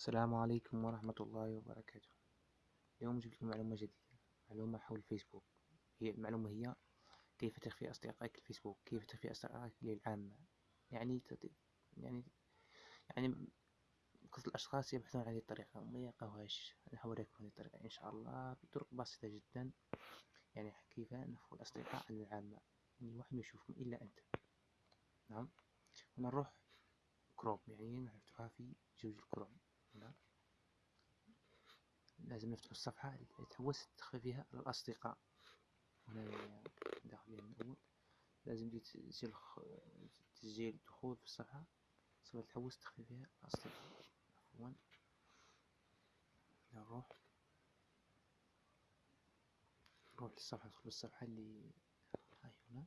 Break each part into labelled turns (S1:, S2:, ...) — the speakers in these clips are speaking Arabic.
S1: السلام عليكم ورحمة الله وبركاته. اليوم جبت لكم معلومة جديدة. معلومة حول الفيسبوك هي المعلومة هي كيف تخفي أصدقائك الفيسبوك كيف تخفي أصدقائك للعامة يعني تد... يعني يعني قصد الأشخاص يبحثون عن هذه الطريقة. وما يلقاوهاش. أنا هوريكم هذه الطريقة. إن شاء الله بطرق بسيطة جدا. يعني كيف نخفي الأصدقاء عن العامة يعني واحد ما يشوفهم إلا أنت. نعم. هنا نروح كروم يعني نفتحها في Google Chrome هنا لازم نفتح الصفحة اللي تحوس تخفي فيها الأصدقاء. هنا داخل من الأول. لازم تسجيل تسجيل دخول في الصفحة. صفحة تحوس تخفي فيها الأصدقاء. عفوا. نروح نروح للصفحة ندخل الصفحة اللي هاي هنا.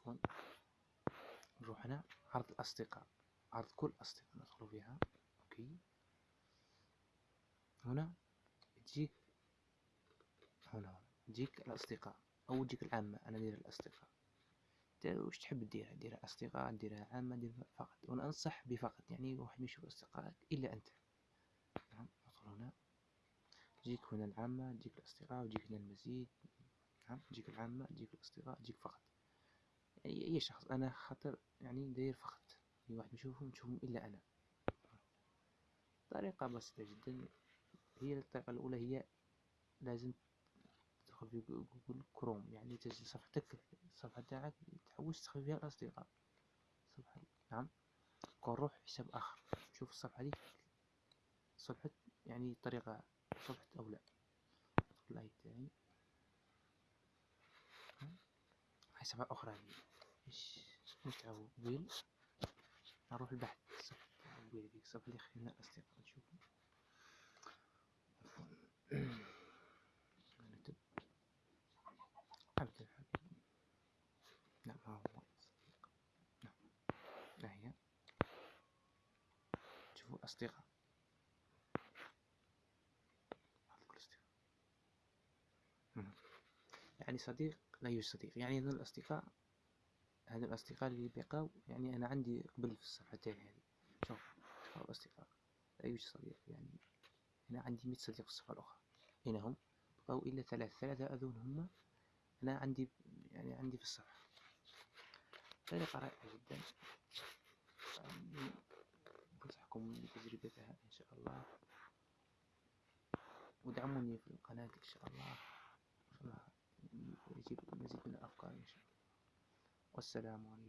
S1: عفوا. هنا عرض الأصدقاء عرض كل الأصدقاء ندخل فيها أوكي؟ هنا تجيك هنا تجيك الأصدقاء أو تجيك العامة أنا ندير الأصدقاء. وش تحب ديرها ديرها أصدقاء ديرها عامة ديرها فقط. وأنا أنصح بفقط يعني واحد ما يشوف أصدقائك إلا أنت. نعم ندخل هنا. تجيك هنا العامة تجيك الأصدقاء وتجيك هنا المزيد. نعم تجيك العامة تجيك الأصدقاء تجيك فقط. يعني أي شخص. أنا خاطر يعني داير فقط. أي واحد يشوفهم تشوفهم إلا أنا. طريقة بسيطة جدا. هي الطريقة الأولى هي لازم تدخل في جوجل كروم. يعني تسجل صفحتك الصفحة تاعك تحوس تخفي فيها الأصدقاء. صفحة نعم. نروح حساب آخر. شوف الصفحة دي صفحة يعني طريقة صفحة أو لا. لايك تاعي. هاي أخرى هذه إيش؟ نتعبوا ويل نروح البحث. صفحة ويل ديك الصفحة اللي خلينا الأصدقاء نشوفوا نكتب عبد الحبيب نعم ها هو نعم ها هي. شوفوا الأصدقاء يعني صديق لا يوجد صديق. يعني هذول الأصدقاء هذول الأصدقاء اللي بقاو يعني أنا عندي قبل في الصفحة تاعي هذه. شوف الأصدقاء. لا يوجد صديق؟ يعني أنا عندي مية صديق في الصفحة الأخرى. هنا هم. بقاو إلا ثلاثة ثلاثة أذون هم. أنا عندي يعني عندي في الصفحة. طريقة رائعة جدا. أنصحكم بتجربتها إن شاء الله. ودعموني في القناة إن شاء الله. والسلام عليكم.